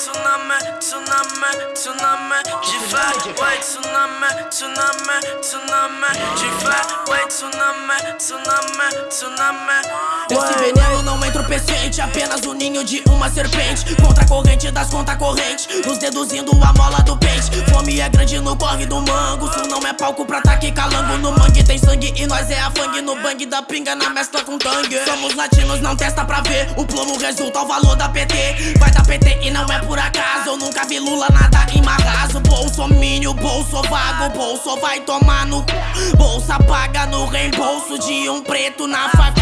tsunami, tsunami, tsunami de fé. Wait, tsunami, tsunami, tsunami de fé. Wait, tsunami, tsunami, tsunami. Desse veneno não entra o paciente Apenas o ninho de uma serpente Contra a corrente das conta corrente Nos deduzindo a mola do pente Fome é grande no corre do mango Isso não é palco pra taque calango No e nós é a fangue No bang da pinga na mescla com tangue. Somos latinos, não testa pra ver. O plomo resulta o valor da PT Vai dar PT e não é por acaso. Eu nunca vi Lula nada em marraso Bolsomínio, bolso vago. Bolso vai tomar no cu. Bolsa paga no reembolso De um preto na facu.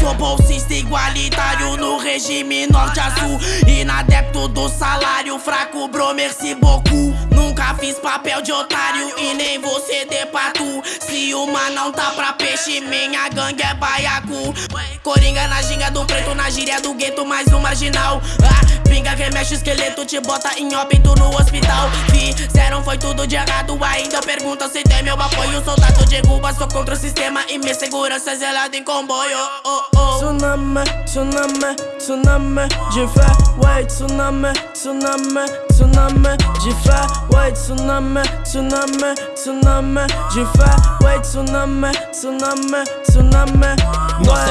Sou bolsista igualitário no regime norte-azul Inadepto do salário fraco, bro, merci beaucoup Nunca fiz papel de otário e nem você de patu Se uma não tá pra peixe, minha gangue é baiacu. Coringa na ginga do preto, na gíria do gueto, mais um marginal. Ah, Pinga remexe o esqueleto, te bota em óbito no hospital. Fizeram foi tudo de errado, ainda pergunta se tem meu apoio. Soldado de Cuba, sou contra o sistema e minha segurança é zelada em comboio. Oh, oh. Tsunami, tsunami, tsunami de fé Wait, tsunami, tsunami, tsunami de fé Wait, tsunami, tsunami, tsunami de fé Wait, tsunami, tsunami, tsunami. Nossa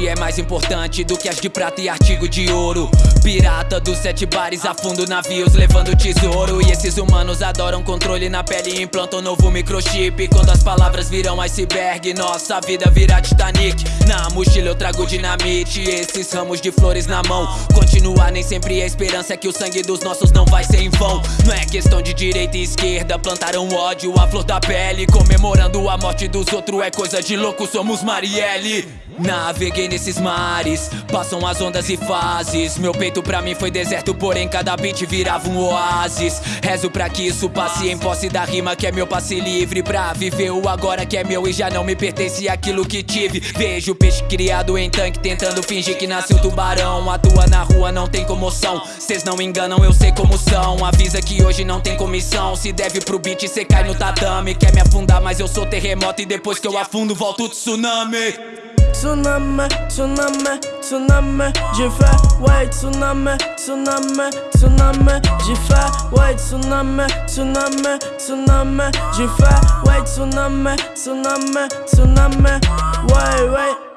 corrente é mais importante do que as de prata e artigo de ouro. Pirata dos sete bares, afundo navios levando tesouro. E esses humanos adoram controle na pele e implantam novo microchip. Quando as palavras viram iceberg, nossa vida vira Titanic. Na mochila eu trago dinamite, esses ramos de flores na mão. Continuar nem sempre a esperança é que o sangue dos nossos não vai ser em vão. Não é questão de direita e esquerda, plantaram ódio à flor da pele. Comemorando a morte dos outros é coisa de louco, somos Marielle. Naveguei nesses mares, passam as ondas e fases. Meu peito pra mim foi deserto, porém cada beat virava um oásis. Rezo pra que isso passe em posse da rima que é meu passe livre Pra viver o agora que é meu e já não me pertence aquilo que tive. Vejo peixe criado em tanque tentando fingir que nasceu tubarão. Atua na rua, não tem comoção, cês não enganam, eu sei como são. Avisa que hoje não tem comissão, se deve pro beat cê cai no tatame. Quer me afundar mas eu sou terremoto e depois que eu afundo volto tsunami Tsunami, tsunami, tsunami. De fé Wait, tsunami, tsunami, tsunami. De fé Wait, tsunami, tsunami, tsunami. De fé Wait, tsunami, tsunami, tsunami. Wait, wait